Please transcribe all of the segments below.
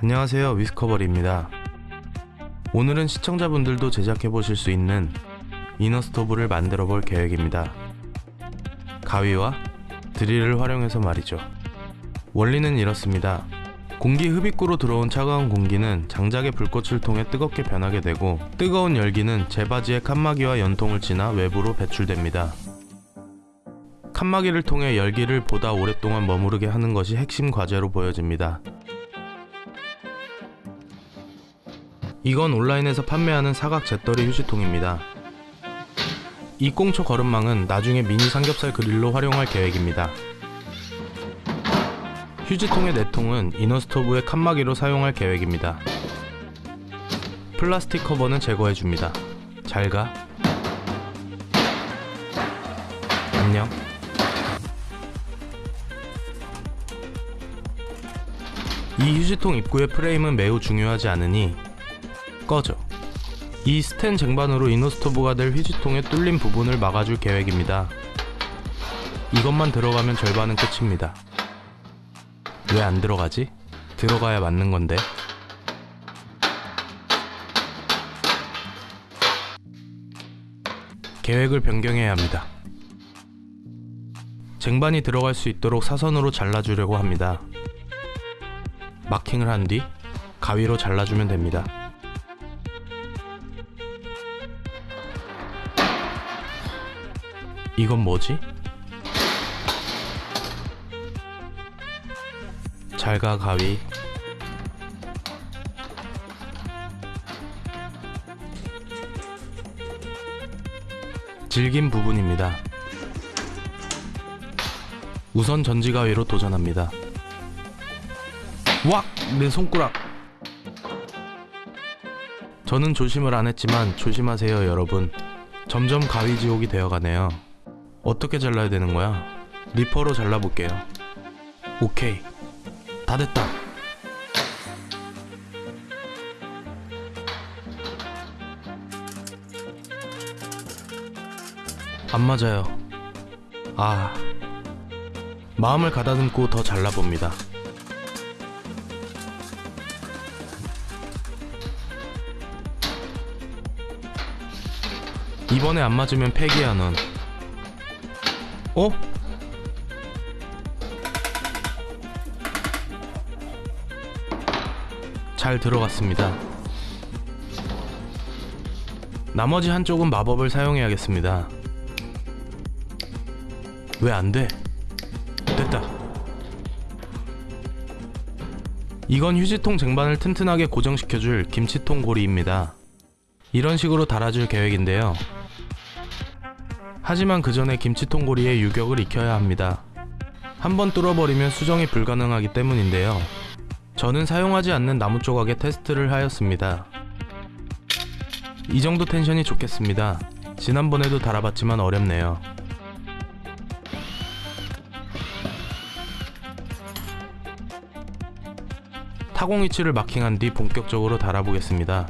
안녕하세요 위스커버리입니다. 오늘은 시청자분들도 제작해 보실 수 있는 이너 스토브를 만들어 볼 계획입니다. 가위와 드릴을 활용해서 말이죠. 원리는 이렇습니다. 공기 흡입구로 들어온 차가운 공기는 장작의 불꽃을 통해 뜨겁게 변하게 되고 뜨거운 열기는 제 바지의 칸막이와 연통을 지나 외부로 배출됩니다. 칸막이를 통해 열기를 보다 오랫동안 머무르게 하는 것이 핵심 과제로 보여집니다. 이건 온라인에서 판매하는 사각 재떨이 휴지통입니다. 이 꽁초 거름망은 나중에 미니 삼겹살 그릴로 활용할 계획입니다. 휴지통의 내통은 이너스토브의 칸막이로 사용할 계획입니다. 플라스틱 커버는 제거해줍니다. 잘 가. 안녕. 이 휴지통 입구의 프레임은 매우 중요하지 않으니 꺼져. 이 스텐 쟁반으로 이너스토브가 될 휴지통의 뚫린 부분을 막아줄 계획입니다. 이것만 들어가면 절반은 끝입니다. 왜 안 들어가지? 들어가야 맞는 건데. 계획을 변경해야 합니다. 쟁반이 들어갈 수 있도록 사선으로 잘라주려고 합니다. 마킹을 한 뒤 가위로 잘라주면 됩니다. 이건 뭐지? 잘가 가위 질긴 부분입니다. 우선 전지가위로 도전합니다. 왁! 내 손가락! 저는 조심을 안 했지만 조심하세요 여러분. 점점 가위지옥이 되어가네요. 어떻게 잘라야 되는 거야? 리퍼로 잘라볼게요. 오케이. 다 됐다. 안 맞아요. 아. 마음을 가다듬고 더 잘라봅니다. 이번에 안 맞으면 폐기야 넌. 어? 잘 들어갔습니다. 나머지 한쪽은 마법을 사용해야겠습니다. 왜 안 돼? 됐다. 이건 휴지통 쟁반을 튼튼하게 고정시켜줄 김치통 고리입니다. 이런 식으로 달아줄 계획인데요. 하지만 그 전에 김치통 고리의 유격을 익혀야 합니다. 한번 뚫어버리면 수정이 불가능하기 때문인데요. 저는 사용하지 않는 나무 조각에 테스트를 하였습니다. 이 정도 텐션이 좋겠습니다. 지난번에도 달아봤지만 어렵네요. 타공 위치를 마킹한 뒤 본격적으로 달아보겠습니다.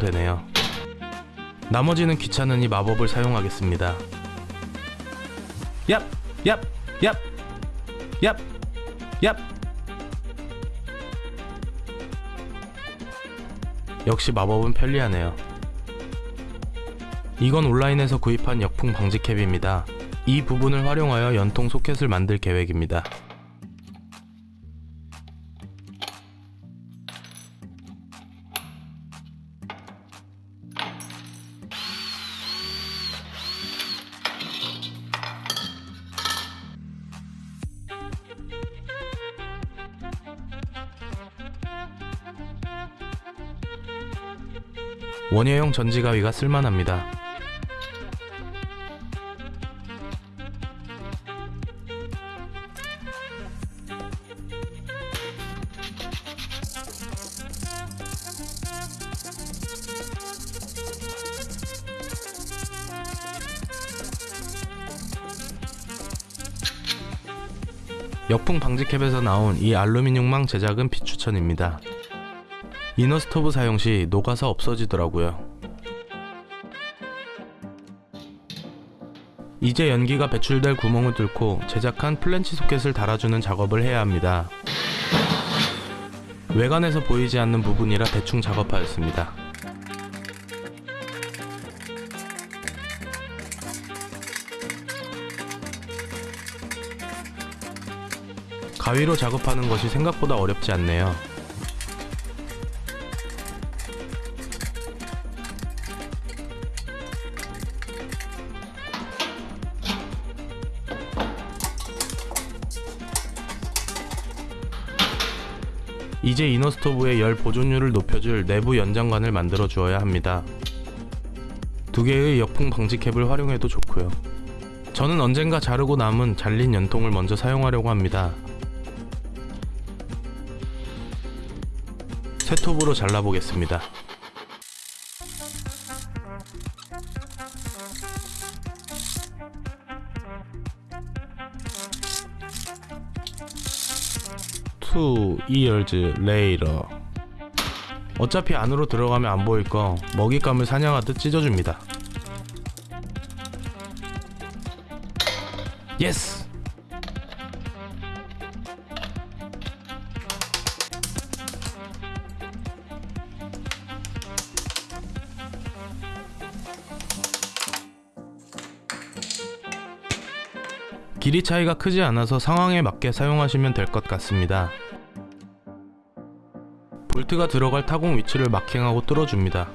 되네요. 나머지는 귀찮으니 마법을 사용하겠습니다. 얍! 얍! 얍! 얍! 얍! 역시 마법은 편리하네요. 이건 온라인에서 구입한 역풍 방지 캡입니다. 이 부분을 활용하여 연통 소켓을 만들 계획입니다. 원예용 전지가위가 쓸만합니다. 역풍 방지캡에서 나온 이 알루미늄망 제작은 비추천입니다. inner 스토브 사용 시 녹아서 없어지더라고요. 이제 연기가 배출될 구멍을 뚫고 제작한 플랜지 소켓을 달아주는 작업을 해야 합니다. 외관에서 보이지 않는 부분이라 대충 작업하였습니다. 가위로 작업하는 것이 생각보다 어렵지 않네요. 이제 이너스토브의 열 보존율을 높여줄 내부 연장관을 만들어 주어야 합니다. 두 개의 역풍 방지 캡을 활용해도 좋고요. 저는 언젠가 자르고 남은 잘린 연통을 먼저 사용하려고 합니다. 쇠톱으로 잘라보겠습니다. Years later. 어차피 안으로 들어가면 안 보일 거 먹잇감을 사냥하듯 찢어줍니다. Yes! 길이 차이가 크지 않아서 상황에 맞게 사용하시면 될 것 같습니다. 볼트가 들어갈 타공 위치를 마킹하고 뚫어줍니다.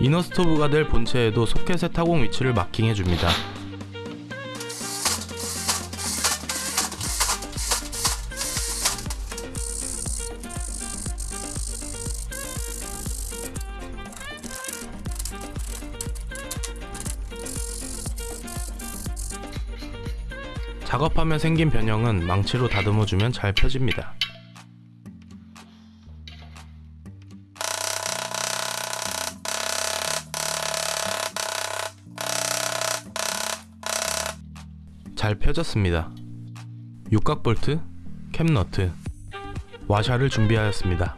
이너 스토브가 될 본체에도 소켓의 타공 위치를 마킹해줍니다. 하며 생긴 변형은 망치로 다듬어주면 잘 펴집니다. 잘 펴졌습니다. 육각 볼트, 캡 너트, 와샤를 준비하였습니다.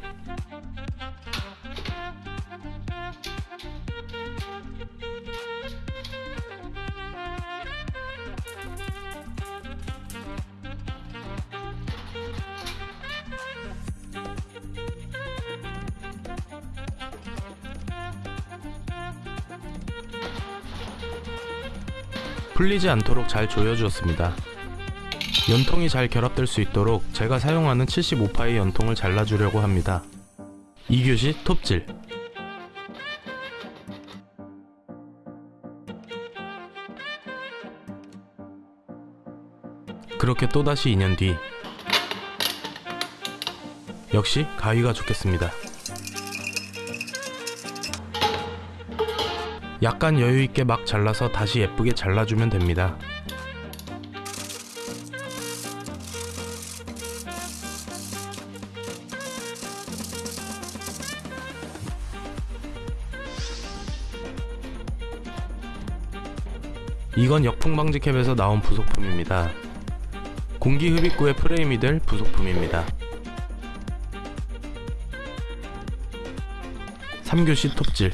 풀리지 않도록 잘 조여주었습니다. 연통이 잘 결합될 수 있도록 제가 사용하는 75파의 연통을 잘라주려고 합니다. 이교시 톱질 그렇게 또다시 2년 뒤 역시 가위가 좋겠습니다. 약간 여유있게 막 잘라서 다시 예쁘게 잘라주면 됩니다. 이건 역풍방지 캡에서 나온 부속품입니다. 공기 흡입구의 프레임이 될 부속품입니다. 3교시 톱질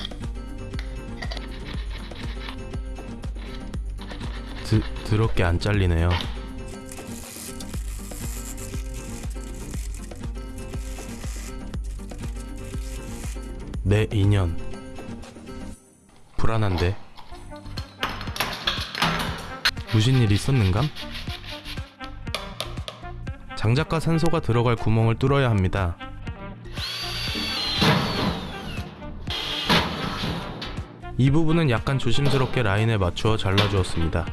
드, 더럽게 안 잘리네요. 내 인연 불안한데 무슨 일 있었는감? 장작과 산소가 들어갈 구멍을 뚫어야 합니다. 이 부분은 약간 조심스럽게 라인에 맞추어 잘라주었습니다.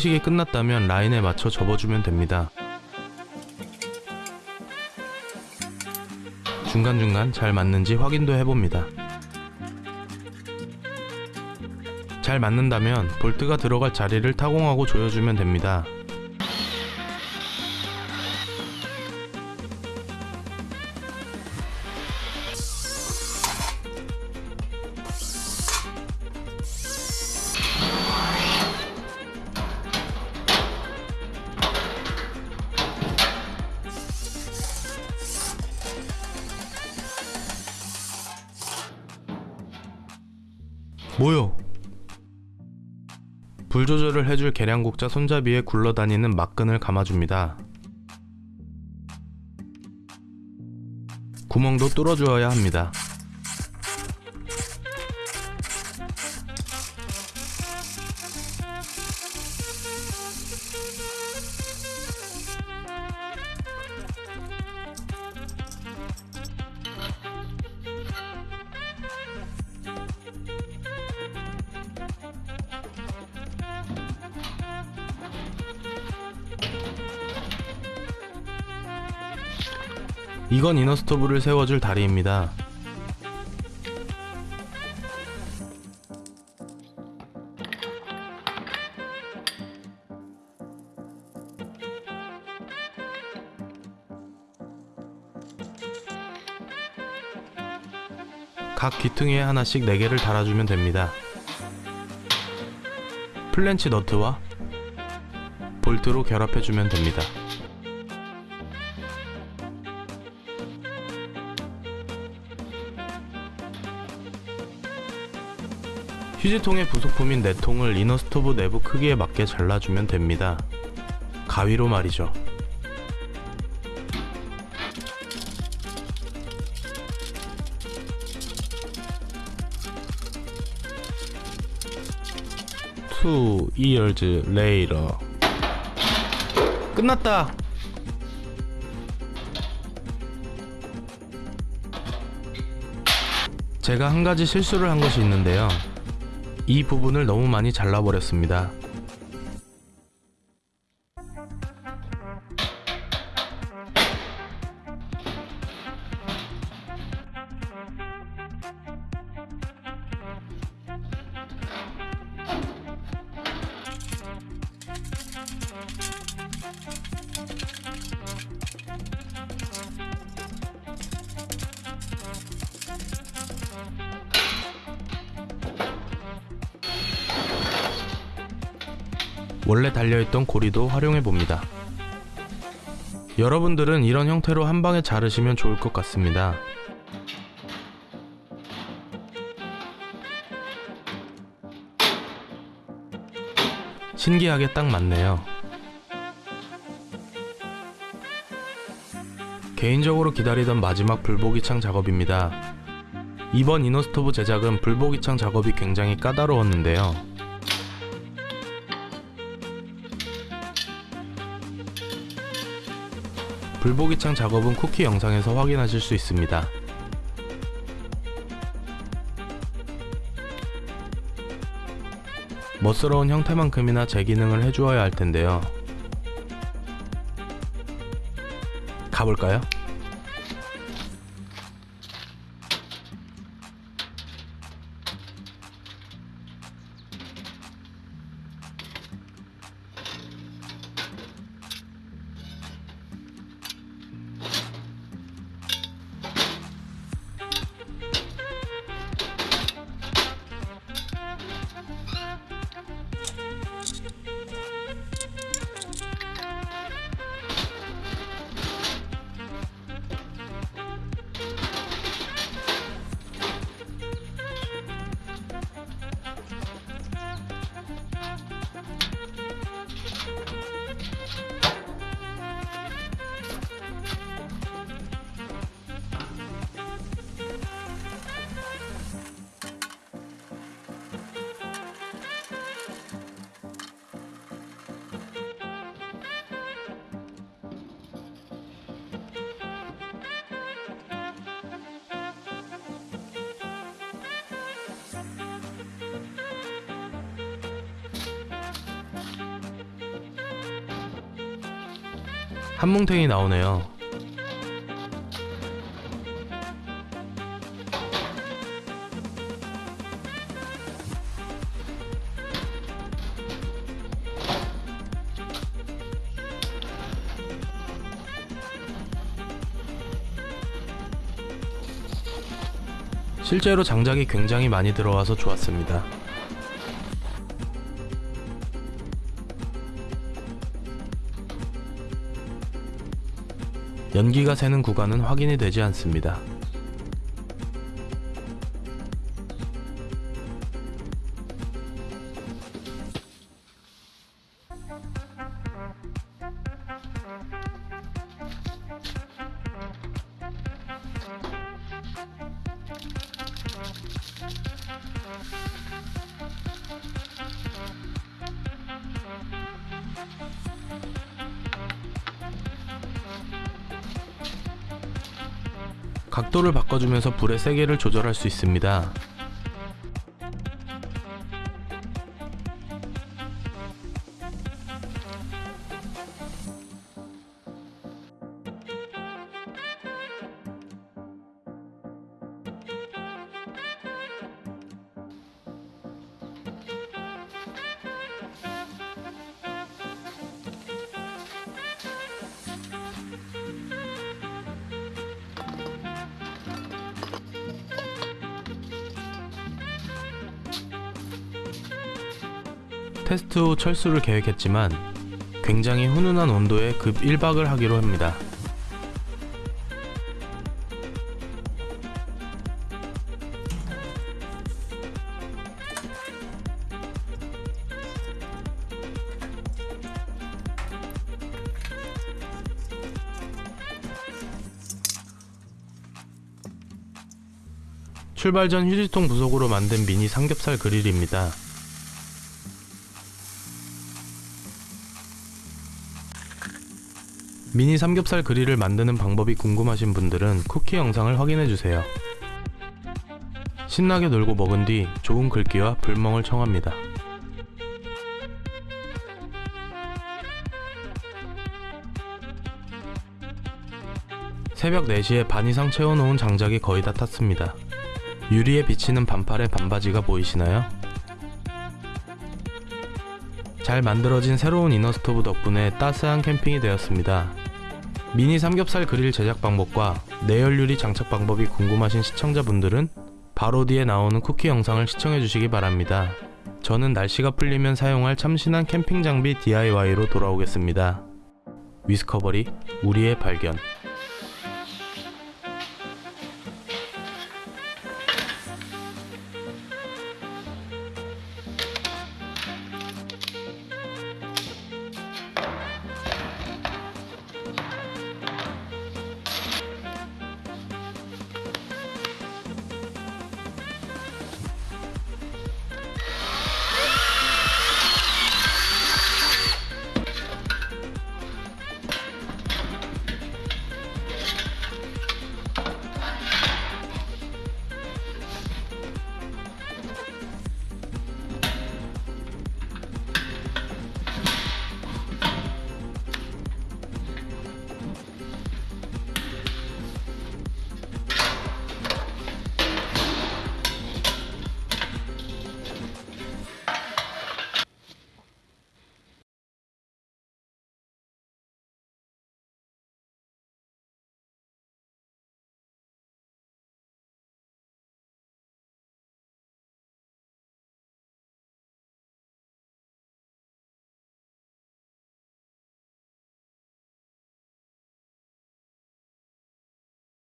커팅식이 끝났다면 라인에 맞춰 접어주면 됩니다. 중간중간 잘 맞는지 확인도 해봅니다. 잘 맞는다면 볼트가 들어갈 자리를 타공하고 조여주면 됩니다. 불 조절을 해줄 계량국자 손잡이에 굴러다니는 막끈을 감아줍니다. 구멍도 뚫어주어야 합니다. 이건 이너스토브를 세워줄 다리입니다. 각 귀퉁이에 하나씩 4개를 달아주면 됩니다. 플랜치 너트와 볼트로 결합해주면 됩니다. 휴지통의 부속품인 네통을 이너 스토브 내부 크기에 맞게 잘라주면 됩니다. 가위로 말이죠. Two years later. 끝났다. 제가 한 가지 실수를 한 것이 있는데요. 이 부분을 너무 많이 잘라버렸습니다. 원래 달려있던 고리도 활용해 봅니다. 여러분들은 이런 형태로 한 방에 자르시면 좋을 것 같습니다. 신기하게 딱 맞네요. 개인적으로 기다리던 마지막 불보기창 작업입니다. 이번 이너스토브 제작은 불보기창 작업이 굉장히 까다로웠는데요. 불보기창 작업은 쿠키 영상에서 확인하실 수 있습니다. 멋스러운 형태만큼이나 제 기능을 해주어야 할 텐데요. 가볼까요? 한뭉탱이 나오네요. 실제로 장작이 굉장히 많이 들어와서 좋았습니다. 연기가 새는 구간은 확인이 되지 않습니다. 각도를 바꿔주면서 불의 세기를 조절할 수 있습니다. 테스트 후 철수를 계획했지만 굉장히 훈훈한 온도에 급 1박을 하기로 합니다. 출발 전 휴지통 부속으로 만든 미니 삼겹살 그릴입니다. 미니 삼겹살 그릴을 만드는 방법이 궁금하신 분들은 쿠키 영상을 확인해주세요. 신나게 놀고 먹은 뒤 좋은 글귀와 불멍을 청합니다. 새벽 4시에 반 이상 채워놓은 장작이 거의 다 탔습니다. 유리에 비치는 반팔의 반바지가 보이시나요? 잘 만들어진 새로운 이너스토브 덕분에 따스한 캠핑이 되었습니다. 미니 삼겹살 그릴 제작 방법과 내열 유리 장착 방법이 궁금하신 시청자분들은 바로 뒤에 나오는 쿠키 영상을 시청해 주시기 바랍니다. 저는 날씨가 풀리면 사용할 참신한 캠핑 장비 DIY로 돌아오겠습니다. 위스커버리 우리의 발견